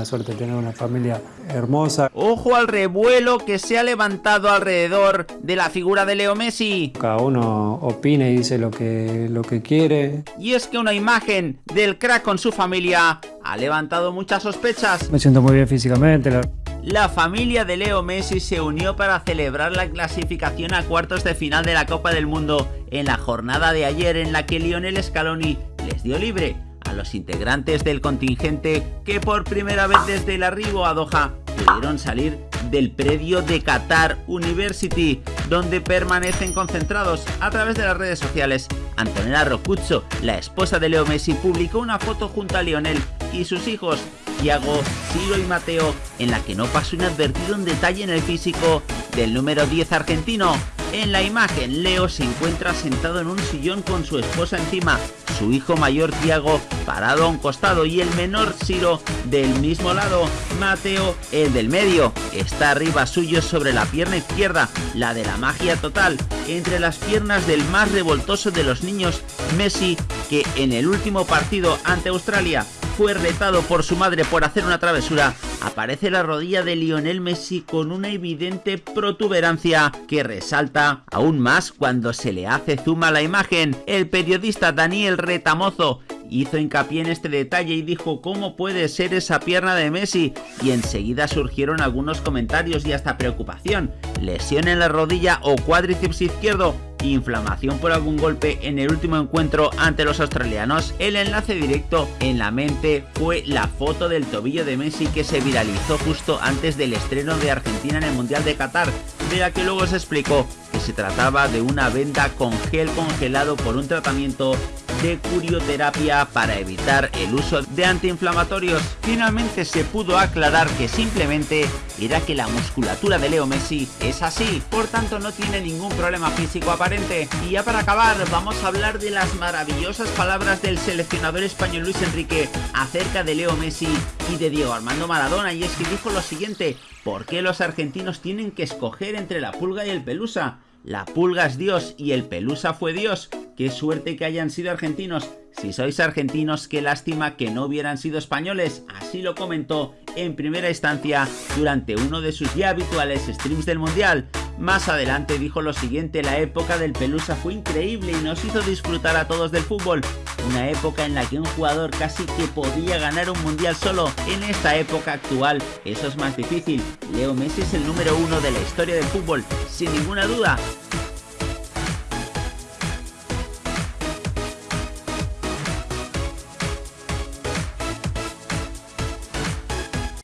una suerte de tener una familia hermosa. Ojo al revuelo que se ha levantado alrededor de la figura de Leo Messi. Cada uno opina y dice lo que, lo que quiere. Y es que una imagen del crack con su familia ha levantado muchas sospechas. Me siento muy bien físicamente. La... La familia de Leo Messi se unió para celebrar la clasificación a cuartos de final de la Copa del Mundo en la jornada de ayer en la que Lionel Scaloni les dio libre los integrantes del contingente que por primera vez desde el arribo a Doha pudieron salir del predio de Qatar University, donde permanecen concentrados a través de las redes sociales. Antonella Rocuccio, la esposa de Leo Messi, publicó una foto junto a Lionel y sus hijos, Thiago, Ciro y Mateo, en la que no pasó inadvertido un detalle en el físico del número 10 argentino. En la imagen, Leo se encuentra sentado en un sillón con su esposa encima, su hijo mayor Tiago parado a un costado y el menor Ciro del mismo lado. Mateo, el del medio, está arriba suyo sobre la pierna izquierda, la de la magia total, entre las piernas del más revoltoso de los niños, Messi, que en el último partido ante Australia fue retado por su madre por hacer una travesura, aparece la rodilla de Lionel Messi con una evidente protuberancia que resalta aún más cuando se le hace zoom a la imagen. El periodista Daniel Retamozo hizo hincapié en este detalle y dijo cómo puede ser esa pierna de Messi y enseguida surgieron algunos comentarios y hasta preocupación. Lesión en la rodilla o cuádriceps izquierdo inflamación por algún golpe en el último encuentro ante los australianos, el enlace directo en la mente fue la foto del tobillo de Messi que se viralizó justo antes del estreno de Argentina en el Mundial de Qatar, de la que luego se explicó se trataba de una venda con gel congelado por un tratamiento de curioterapia para evitar el uso de antiinflamatorios. Finalmente se pudo aclarar que simplemente era que la musculatura de Leo Messi es así, por tanto no tiene ningún problema físico aparente. Y ya para acabar, vamos a hablar de las maravillosas palabras del seleccionador español Luis Enrique acerca de Leo Messi y de Diego Armando Maradona, y es que dijo lo siguiente, ¿por qué los argentinos tienen que escoger entre la pulga y el pelusa? La pulga es Dios y el pelusa fue Dios. Qué suerte que hayan sido argentinos. Si sois argentinos, qué lástima que no hubieran sido españoles. Así lo comentó en primera instancia durante uno de sus ya habituales streams del Mundial. Más adelante dijo lo siguiente, la época del Pelusa fue increíble y nos hizo disfrutar a todos del fútbol. Una época en la que un jugador casi que podía ganar un mundial solo. En esta época actual eso es más difícil. Leo Messi es el número uno de la historia del fútbol, sin ninguna duda.